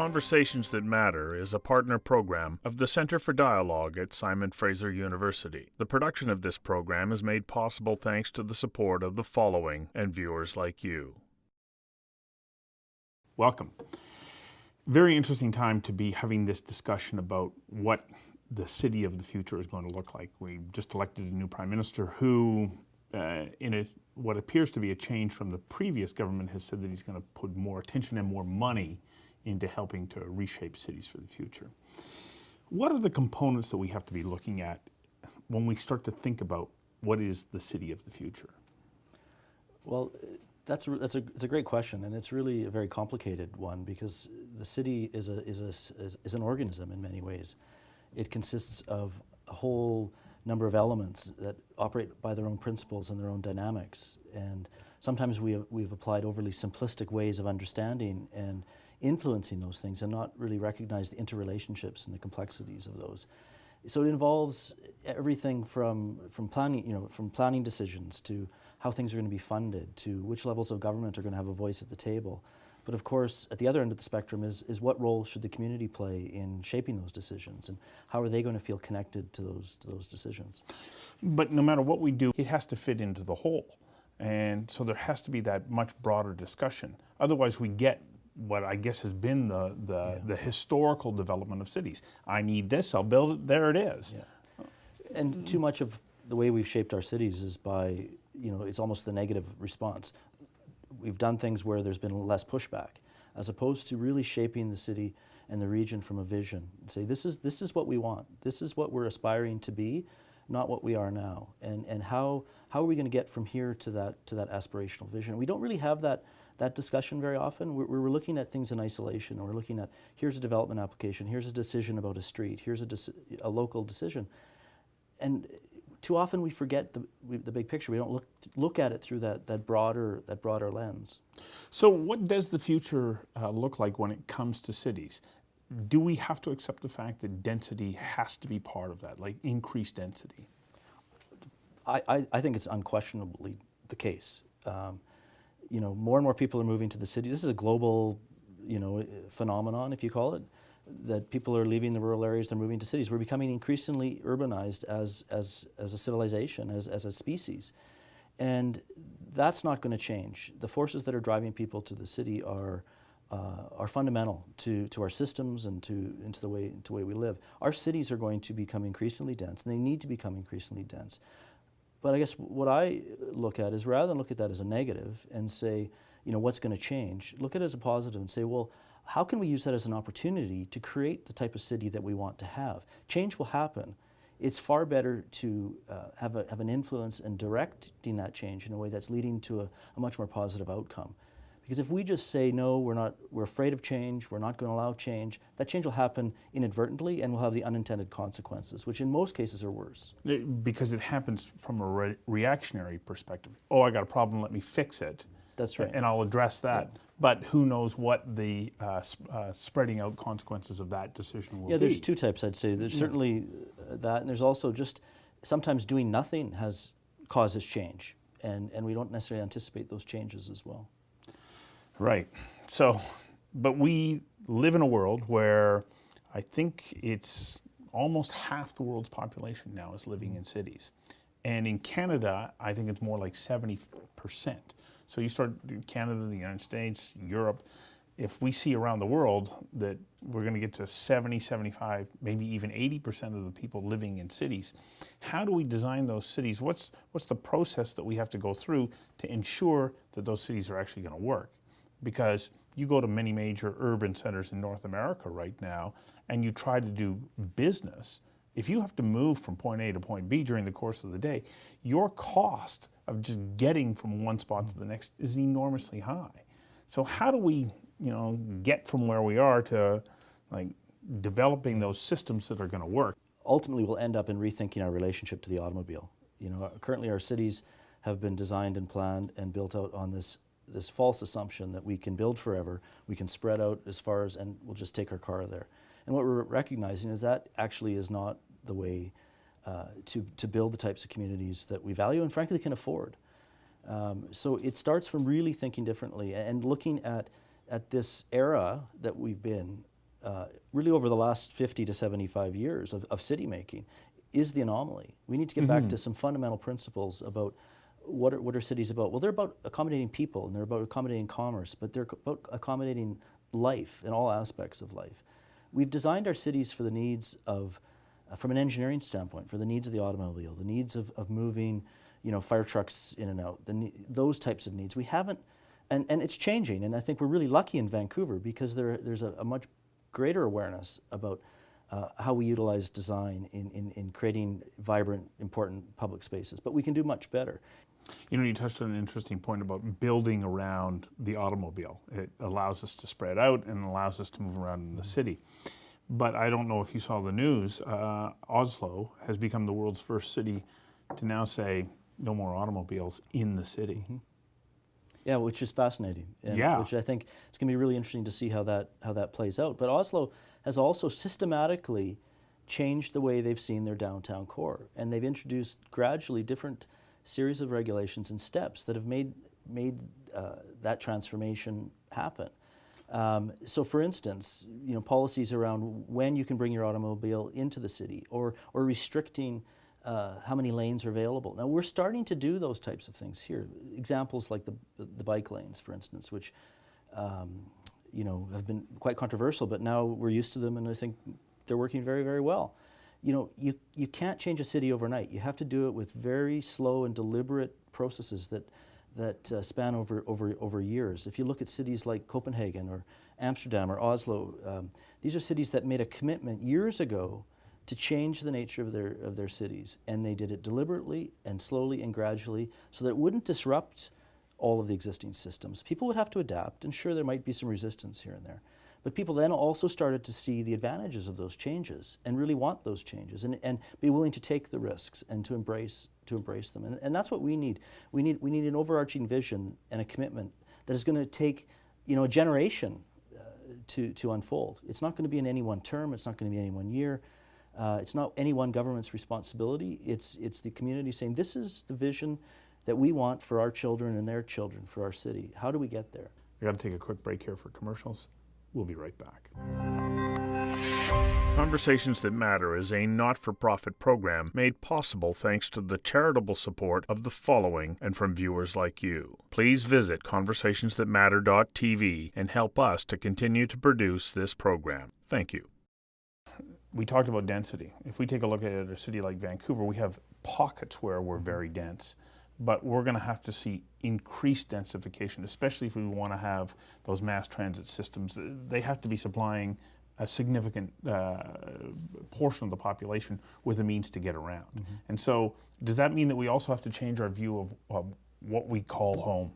Conversations That Matter is a partner program of the Center for Dialogue at Simon Fraser University. The production of this program is made possible thanks to the support of the following and viewers like you. Welcome. Very interesting time to be having this discussion about what the city of the future is going to look like. We just elected a new prime minister who, uh, in a, what appears to be a change from the previous government, has said that he's going to put more attention and more money into helping to reshape cities for the future. What are the components that we have to be looking at when we start to think about what is the city of the future? Well, that's that's a it's a great question, and it's really a very complicated one because the city is a is a is, is an organism in many ways. It consists of a whole number of elements that operate by their own principles and their own dynamics, and sometimes we have, we've applied overly simplistic ways of understanding and influencing those things and not really recognize the interrelationships and the complexities of those. So it involves everything from, from planning, you know, from planning decisions to how things are going to be funded to which levels of government are going to have a voice at the table. But of course, at the other end of the spectrum is, is what role should the community play in shaping those decisions and how are they going to feel connected to those, to those decisions? But no matter what we do, it has to fit into the whole. And so there has to be that much broader discussion. Otherwise, we get what I guess has been the, the, yeah. the, historical development of cities. I need this, I'll build it, there it is. Yeah. And too much of the way we've shaped our cities is by, you know, it's almost the negative response. We've done things where there's been less pushback, as opposed to really shaping the city and the region from a vision. And say, this is, this is what we want. This is what we're aspiring to be, not what we are now. And, and how, how are we going to get from here to that, to that aspirational vision? We don't really have that that discussion very often. We're, we're, looking at things in isolation. We're looking at, here's a development application, here's a decision about a street, here's a, a local decision. And too often we forget the, we, the big picture. We don't look, look at it through that, that, broader, that broader lens. So what does the future uh, look like when it comes to cities? Do we have to accept the fact that density has to be part of that, like increased density? I, I, I think it's unquestionably the case. Um, you know, more and more people are moving to the city. This is a global, you know, phenomenon, if you call it, that people are leaving the rural areas, they're moving to cities. We're becoming increasingly urbanized as, as, as a civilization, as, as a species. And that's not going to change. The forces that are driving people to the city are, uh, are fundamental to, to our systems and to, into the way, to the way we live. Our cities are going to become increasingly dense, and they need to become increasingly dense. But I guess what I look at is rather than look at that as a negative and say, you know, what's going to change, look at it as a positive and say, well, how can we use that as an opportunity to create the type of city that we want to have? Change will happen. It's far better to uh, have, a, have an influence in directing that change in a way that's leading to a, a much more positive outcome. Because if we just say, no, we're, not, we're afraid of change, we're not going to allow change, that change will happen inadvertently and will have the unintended consequences, which in most cases are worse. Because it happens from a re reactionary perspective. Oh, I got a problem, let me fix it. That's right. And I'll address that. Yeah. But who knows what the uh, uh, spreading out consequences of that decision will yeah, be. Yeah, there's two types, I'd say. There's certainly uh, that, and there's also just sometimes doing nothing has causes change, and, and we don't necessarily anticipate those changes as well. Right. So, but we live in a world where I think it's almost half the world's population now is living in cities. And in Canada, I think it's more like 70%. So you start Canada, the United States, Europe, if we see around the world that we're going to get to 70, 75, maybe even 80% of the people living in cities, how do we design those cities? What's, what's the process that we have to go through to ensure that those cities are actually going to work? Because you go to many major urban centers in North America right now and you try to do business, if you have to move from point A to point B during the course of the day, your cost of just getting from one spot to the next is enormously high. So how do we, you know, get from where we are to like developing those systems that are going to work? Ultimately, we'll end up in rethinking our relationship to the automobile. You know, currently our cities have been designed and planned and built out on this this false assumption that we can build forever, we can spread out as far as, and we'll just take our car there. And what we're recognizing is that actually is not the way uh, to, to build the types of communities that we value and frankly can afford. Um, so it starts from really thinking differently and looking at, at this era that we've been uh, really over the last 50 to 75 years of, of city making, is the anomaly. We need to get back to some fundamental principles about what are, what are cities about? Well, they're about accommodating people and they're about accommodating commerce, but they're about accommodating life in all aspects of life. We've designed our cities for the needs of, uh, from an engineering standpoint, for the needs of the automobile, the needs of, of moving, you know, fire trucks in and out, the, those types of needs. We haven't, and, and it's changing, and I think we're really lucky in Vancouver because there, there's a, a much greater awareness about uh, how we utilize design in, in, in creating vibrant, important public spaces. But we can do much better. You know, you touched on an interesting point about building around the automobile. It allows us to spread out and allows us to move around in the city. But I don't know if you saw the news, uh, Oslo has become the world's first city to now say no more automobiles in the city. Yeah, which is fascinating. And Yeah. Which I think it's going to be really interesting to see how that how that plays out. But Oslo has also systematically changed the way they've seen their downtown core, and they've introduced gradually different series of regulations and steps that have made made uh, that transformation happen. Um, so, for instance, you know, policies around when you can bring your automobile into the city, or or restricting uh, how many lanes are available. Now, we're starting to do those types of things here. Examples like the the bike lanes, for instance, which um, you know have been quite controversial, but now we're used to them, and I think they're working very, very well. You know, you you can't change a city overnight. You have to do it with very slow and deliberate processes that that uh, span over, over, over years. If you look at cities like Copenhagen or Amsterdam or Oslo, um, these are cities that made a commitment years ago to change the nature of their, of their cities. And they did it deliberately and slowly and gradually so that it wouldn't disrupt all of the existing systems. People would have to adapt, and sure, there might be some resistance here and there. But people then also started to see the advantages of those changes and really want those changes and, and be willing to take the risks and to embrace, to embrace them. And, and that's what we need. We need. we need an overarching vision and a commitment that is going to take you know, a generation uh, to, to unfold. It's not going to be in any one term, it's not going to be any one year. Uh, it's not any one government's responsibility. It's, it's the community saying, this is the vision that we want for our children and their children, for our city. How do we get there? We got to take a quick break here for commercials. We'll be right back. Conversations That Matter is a not for profit program made possible thanks to the charitable support of the following and from viewers like you. Please visit conversationsthatmatter.tv and help us to continue to produce this program. Thank you. We talked about density. If we take a look at a city like Vancouver, we have pockets where we're very dense, but we're going to have to see increased densification, especially if we want to have those mass transit systems. They have to be supplying a significant uh, portion of the population with the means to get around. And so, does that mean that we also have to change our view of, of what we call home?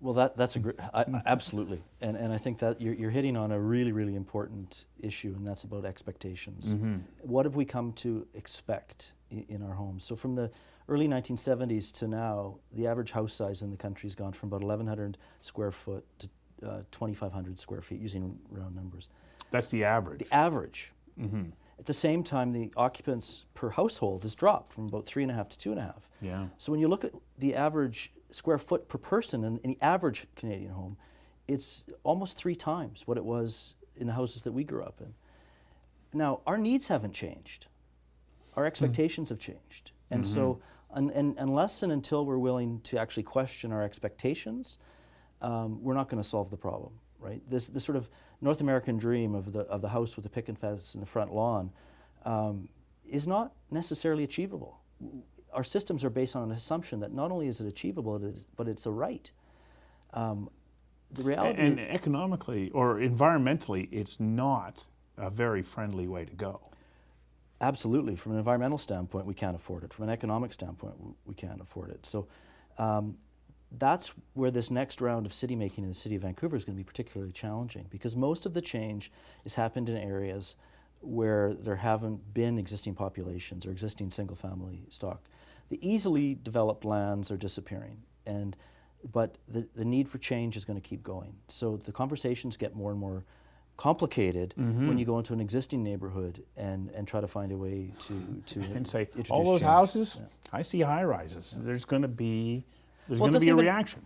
Well, that, that's a great, I, absolutely. And, and I think that you're, you're hitting on a really, really important issue, and that's about expectations. What have we come to expect in, in our homes? So, from the early 1970s to now, the average house size in the country has gone from about 1,100 square foot to uh, 2,500 square feet, using round numbers. That's the average. The average. At the same time, the occupants per household has dropped from about three and a half to two and a half. Yeah. So when you look at the average square foot per person in, in the average Canadian home, it's almost three times what it was in the houses that we grew up in. Now, our needs haven't changed. Our expectations have changed. And so, un, and, unless and until we're willing to actually question our expectations, um, we're not going to solve the problem, right? This, this sort of North American dream of the, of the house with the picket fence in the front lawn um, is not necessarily achievable. Our systems are based on an assumption that not only is it achievable, it is, but it's a right. Um, the reality And economically or environmentally, it's not a very friendly way to go. Absolutely. From an environmental standpoint, we can't afford it. From an economic standpoint, we can't afford it. So um, that's where this next round of city making in the city of Vancouver is going to be particularly challenging because most of the change has happened in areas where there haven't been existing populations or existing single family stock. The easily developed lands are disappearing and but the, the need for change is going to keep going. So the conversations get more and more complicated when you go into an existing neighborhood and, and try to find a way to, to And say, all those change." houses, Yeah. I see high rises. There's going to be, there's Well, going to be a even- reaction.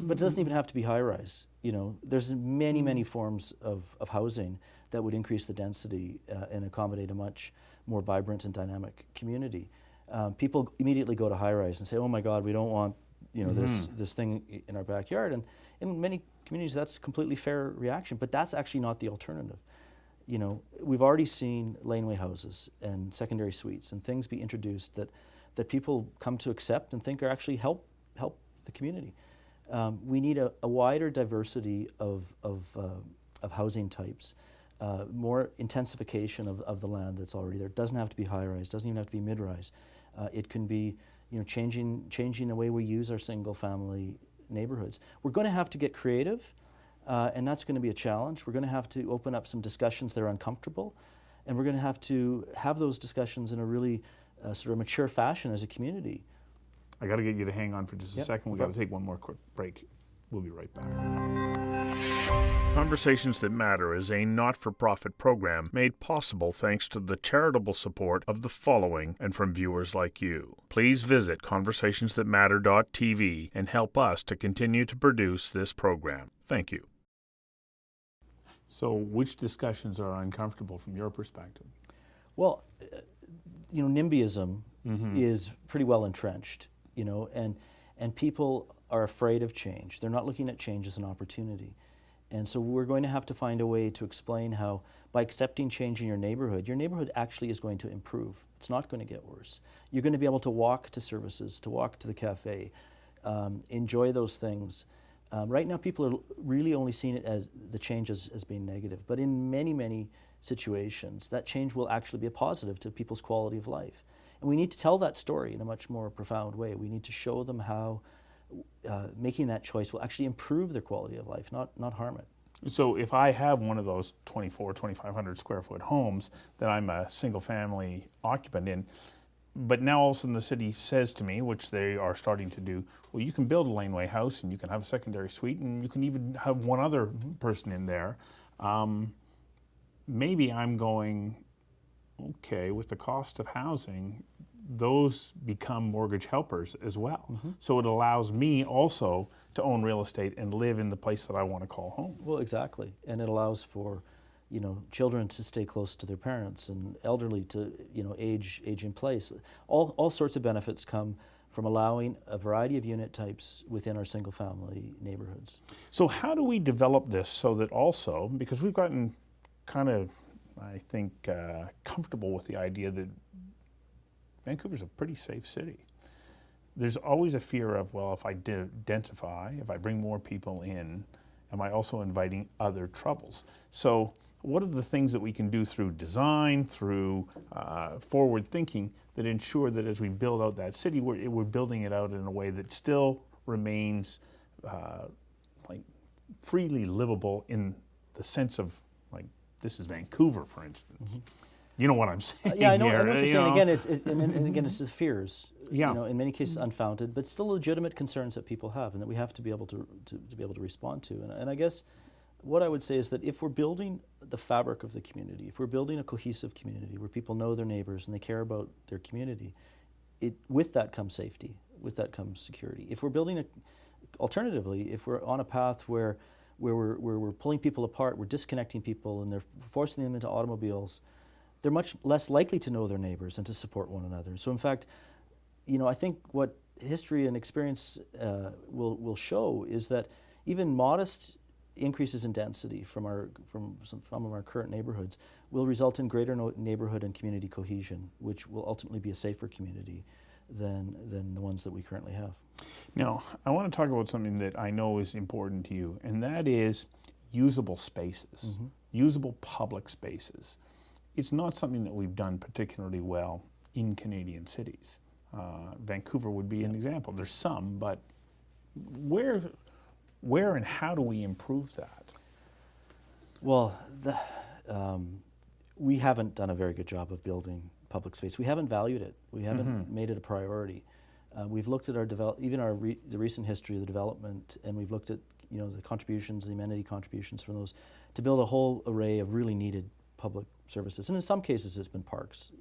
But it doesn't even have to be high rise. You know, there's many, many forms of, of housing that would increase the density uh, and accommodate a much more vibrant and dynamic community. Um, people immediately go to high rise and say, "Oh my God, we don't want you know this this thing in our backyard." And in many communities, that's a completely fair reaction. But that's actually not the alternative. You know, we've already seen laneway houses and secondary suites and things be introduced that that people come to accept and think are actually help help the community. Um, we need a, a wider diversity of, of, uh, of housing types, uh, more intensification of, of the land that's already there. It doesn't have to be high rise, doesn't even have to be mid rise. Uh, it can be you know, changing, changing the way we use our single family neighborhoods. We're going to have to get creative, uh, and that's going to be a challenge. We're going to have to open up some discussions that are uncomfortable, and we're going to have to have those discussions in a really uh, sort of mature fashion as a community. I got to get you to hang on for just a Yep, second. We no got to take one more quick break. We'll be right back. Conversations That Matter is a not for profit program made possible thanks to the charitable support of the following and from viewers like you. Please visit conversationsthatmatter.tv and help us to continue to produce this program. Thank you. So, which discussions are uncomfortable from your perspective? Well, uh, you know, NIMBYism is pretty well entrenched, you know, and, and people are afraid of change. They're not looking at change as an opportunity. And so we're going to have to find a way to explain how, by accepting change in your neighborhood, your neighborhood actually is going to improve. It's not going to get worse. You're going to be able to walk to services, to walk to the cafe, um, enjoy those things. Um, right now, people are really only seeing it as the change as, as being negative. But in many, many situations, that change will actually be a positive to people's quality of life. And we need to tell that story in a much more profound way. We need to show them how uh, making that choice will actually improve their quality of life, not, not harm it. So, if I have one of those 24, 2,500 square foot homes that I'm a single family occupant in, but now all of a sudden the city says to me, which they are starting to do, well, you can build a laneway house and you can have a secondary suite and you can even have one other person in there. Um, maybe I'm going, okay, with the cost of housing, those become mortgage helpers as well. So it allows me also to own real estate and live in the place that I want to call home. Well, exactly. And it allows for, you know, children to stay close to their parents and elderly to, you know, age, age in place. All, all sorts of benefits come from allowing a variety of unit types within our single family neighborhoods. So how do we develop this so that also, because we've gotten kind of, I think, uh, comfortable with the idea that Vancouver's a pretty safe city. There's always a fear of, well, if I de- densify, if I bring more people in, am I also inviting other troubles? So what are the things that we can do through design, through uh, forward thinking that ensure that as we build out that city, we're, we're building it out in a way that still remains uh, like freely livable in the sense of like this is Vancouver, for instance. You know what I'm saying? Yeah, I know, I know what you're you saying. know? Again, it's, it, and, and again, it's the fears. Yeah. You know, in many cases unfounded, but still legitimate concerns that people have, and that we have to be able to, to, to be able to respond to. And, and I guess what I would say is that if we're building the fabric of the community, if we're building a cohesive community where people know their neighbors and they care about their community, it, with that comes safety. With that comes security. If we're building a, alternatively, if we're on a path where, where, we're, where we're pulling people apart, we're disconnecting people, and they're forcing them into automobiles, they're much less likely to know their neighbors and to support one another. So, in fact, you know, I think what history and experience uh, will will show is that even modest increases in density from our from some, from our current neighborhoods will result in greater no neighborhood and community cohesion, which will ultimately be a safer community than than the ones that we currently have. Now, I want to talk about something that I know is important to you, and that is usable spaces, usable public spaces. It's not something that we've done particularly well in Canadian cities. Uh, Vancouver would be an example. There's some, but where, where and how do we improve that? Well, the, um, we haven't done a very good job of building public space. We haven't valued it. We haven't made it a priority. Uh, we've looked at our develop, even our re- the recent history of the development, and we've looked at you know the contributions, the amenity contributions from those, to build a whole array of really needed public services. And in some cases, it's been parks.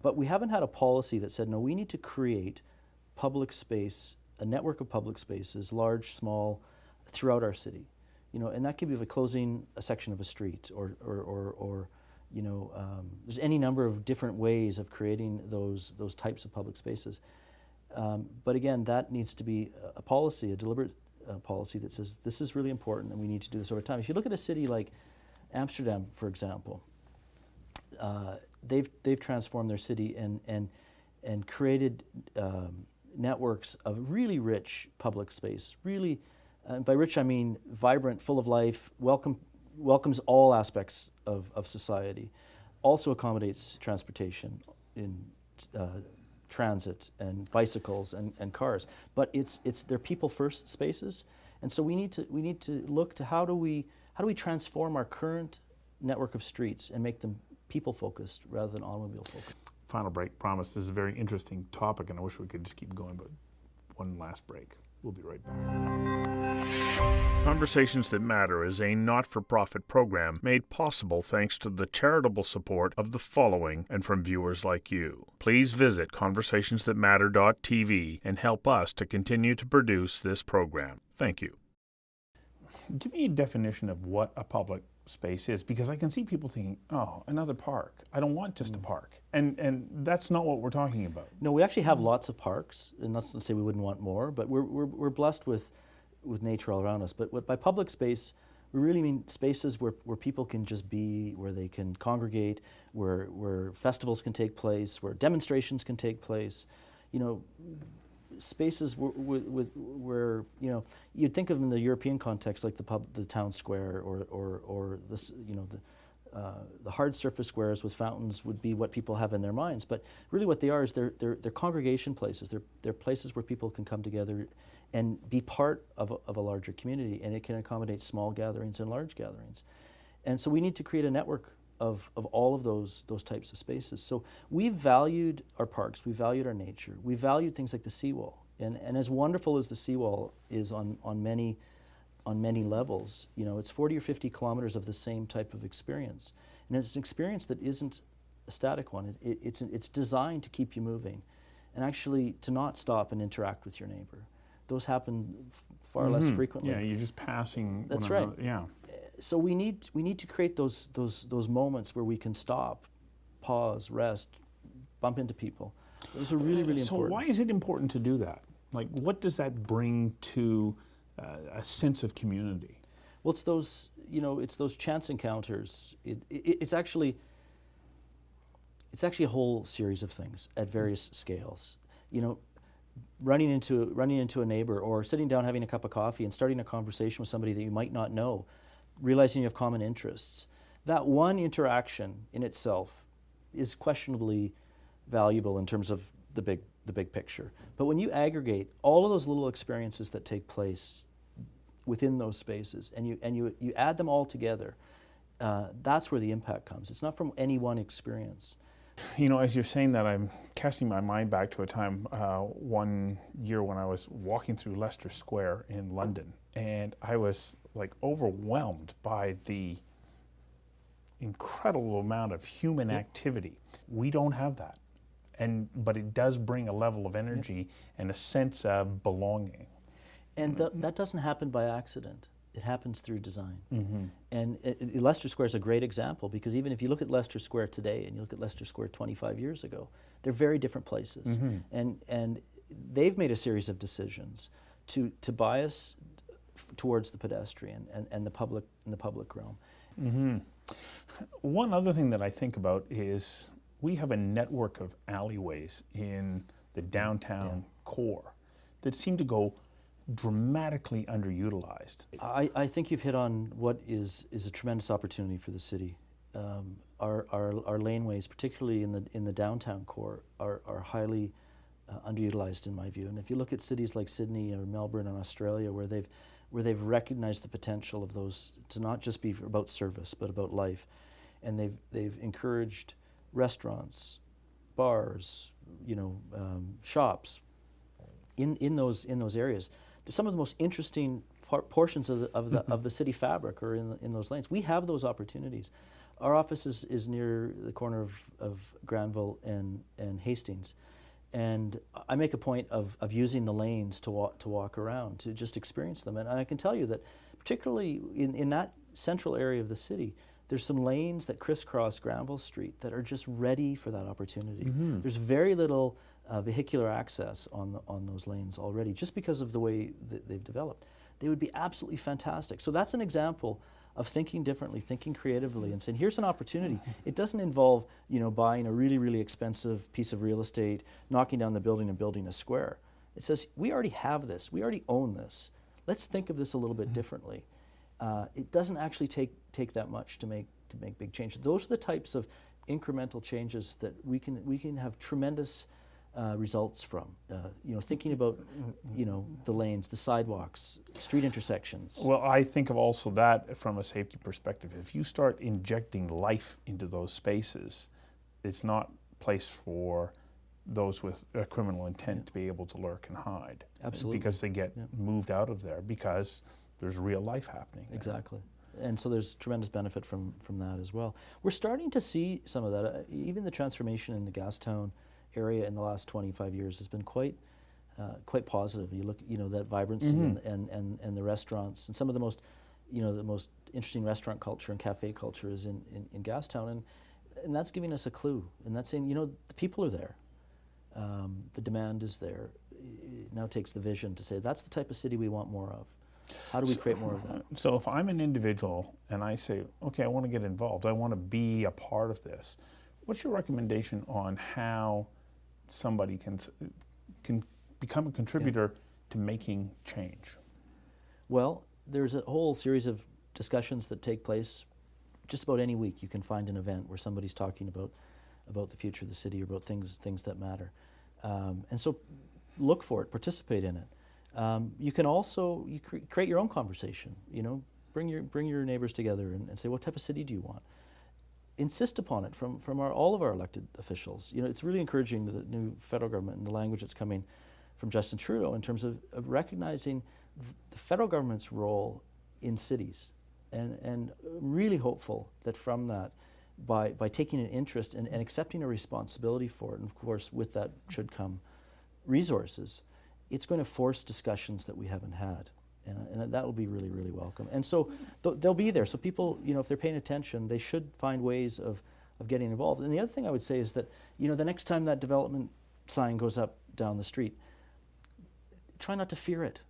But we haven't had a policy that said, no, we need to create public space a network of public spaces, large, small, throughout our city. You know, and that could be by closing a section of a street or, or, or, or you know, um, there's any number of different ways of creating those, those types of public spaces. Um, but again, that needs to be a, a policy, a deliberate uh, policy that says this is really important and we need to do this over time. If you look at a city like Amsterdam, for example, uh, they've, they've transformed their city and, and, and created um, networks of really rich public space, really, by rich I mean vibrant, full of life, welcome, welcomes all aspects of, of society, also accommodates transportation in uh, transit and bicycles and, and cars. But it's, it's, they're people first spaces. And so we need, to, we need to look to how do, we, how do we transform our current network of streets and make them people focused rather than automobile focused. Final break, promise. This is a very interesting topic and I wish we could just keep going, but one last break. We'll be right back. Conversations That Matter is a not for profit program made possible thanks to the charitable support of the following and from viewers like you. Please visit conversationsthatmatter.tv and help us to continue to produce this program. Thank you. Give me a definition of what a public space is because I can see people thinking, oh, another park. I don't want just a mm. park. And, and that's not what we're talking about. No, we actually have lots of parks, and that's not to say we wouldn't want more, but we're, we're, we're blessed with, with nature all around us. But what, by public space, we really mean spaces where, where people can just be, where they can congregate, where, where festivals can take place, where demonstrations can take place. You know, spaces where, you know you'd think of them in the European context like the pub, the town square, or or or this you know the. Uh, the hard surface squares with fountains would be what people have in their minds, but really what they are is they're, they're, they're congregation places. They're, they're places where people can come together and be part of a, of a larger community, and it can accommodate small gatherings and large gatherings. And so we need to create a network of, of all of those, those types of spaces. So we valued our parks, we valued our nature, we valued things like the seawall. And, and as wonderful as the seawall is on, on, many, on many levels, you know, it's 40 or 50 kilometers of the same type of experience. And it's an experience that isn't a static one. It, it, it's, it's designed to keep you moving and actually to not stop and interact with your neighbor. Those happen far mm -hmm. less mm-hmm. frequently. Yeah, you're just passing. That's right. Yeah so we need we need to create those those those moments where we can stop, pause, rest, bump into people. Those are really really so important. So why is it important to do that? Like, what does that bring to uh, a sense of community? Well, it's those you know it's those chance encounters. It, it, it's actually it's actually a whole series of things at various scales. You know, running into running into a neighbor or sitting down having a cup of coffee and starting a conversation with somebody that you might not know realizing you have common interests. That one interaction in itself is questionably valuable in terms of the big, the big picture. But when you aggregate all of those little experiences that take place within those spaces and you, and you, you add them all together, uh, that's where the impact comes. It's not from any one experience. You know, as you're saying that, I'm casting my mind back to a time uh, one year when I was walking through Leicester Square in London, and I was like overwhelmed by the incredible amount of human activity. We don't have that. And, but it does bring a level of energy and a sense of belonging. And th that doesn't happen by accident. It happens through design. Mm -hmm. And it, it, Leicester Square is a great example because even if you look at Leicester Square today and you look at Leicester Square 25 years ago, they're very different places. Mm -hmm. And, and they've made a series of decisions to, to bias towards the pedestrian and, and the public in the public realm. Mm -hmm. One other thing that I think about is we have a network of alleyways in the downtown yeah. core that seem to go dramatically underutilized. I, I think you've hit on what is, is a tremendous opportunity for the city. Um, our, our, our laneways, particularly in the, in the downtown core, are, are highly uh, underutilized in my view. And if you look at cities like Sydney or Melbourne in Australia, where they've where they've recognized the potential of those to not just be about service, but about life. And they've, they've encouraged restaurants, bars, you know, um, shops in, in, those, in those areas. Some of the most interesting por portions of the, of, the, of the city fabric or in, in those lanes. We have those opportunities. Our office is, is near the corner of, of Granville and, and Hastings. And I make a point of, of using the lanes to walk, to walk around, to just experience them. And I can tell you that, particularly in, in that central area of the city, there's some lanes that crisscross Granville Street that are just ready for that opportunity. There's very little uh, vehicular access on, the, on those lanes already, just because of the way that they've developed. They would be absolutely fantastic. So that's an example of thinking differently, thinking creatively, and saying, here's an opportunity. It doesn't involve, you know, buying a really, really expensive piece of real estate, knocking down the building and building a square. It says, we already have this, we already own this. Let's think of this a little bit differently. Uh, it doesn't actually take, take that much to make, to make big changes. Those are the types of incremental changes that we can, we can have tremendous uh, results from. Uh, you know, thinking about, you know, the lanes, the sidewalks, street intersections. Well, I think of also that from a safety perspective. If you start injecting life into those spaces, it's not place for those with a criminal intent to be able to lurk and hide. Absolutely. Because they get moved out of there because there's real life happening. there. Exactly. And so there's tremendous benefit from, from that as well. We're starting to see some of that. Uh, even the transformation in the Gastown area in the last 25 years has been quite, uh, quite positive. You look, you know, that vibrancy and, and, and, and the restaurants and some of the most, you know, the most interesting restaurant culture and cafe culture is in, in, in Gastown. And, and that's giving us a clue. And that's saying, you know, the people are there. Um, the demand is there. It now takes the vision to say, that's the type of city we want more of. How do we create more of that? So if I'm an individual and I say, okay, I want to get involved, I want to be a part of this, what's your recommendation on how somebody can can become a contributor to making change? Well, there's a whole series of discussions that take place just about any week. You can find an event where somebody's talking about about the future of the city or about things things that matter, um, and so look for it, participate in it. Um, you can also you cre- create your own conversation. You know, bring your bring your neighbors together and, and say, what type of city do you want? Insist upon it from, from our, all of our elected officials. You know, it's really encouraging the new federal government and the language that's coming from Justin Trudeau in terms of, of recognizing the federal government's role in cities. And, and really hopeful that from that, by, by taking an interest and, and accepting a responsibility for it, and of course with that should come resources, it's going to force discussions that we haven't had. And, and that will be really, really welcome. And so th- they'll be there. So people, you know, if they're paying attention, they should find ways of, of getting involved. And the other thing I would say is that, you know, the next time that development sign goes up down the street, try not to fear it.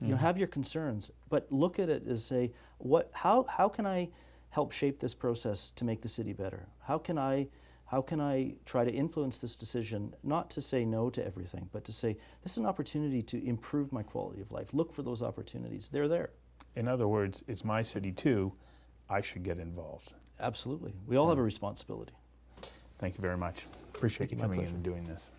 You know, mm-hmm. have your concerns, but look at it as say, what, how, how can I help shape this process to make the city better? How can I, how can I try to influence this decision, not to say no to everything, but to say, this is an opportunity to improve my quality of life. Look for those opportunities. They're there. In other words, it's my city too. I should get involved. Absolutely. We all have a responsibility. Thank you very much. Appreciate Thank you, you coming in and doing this.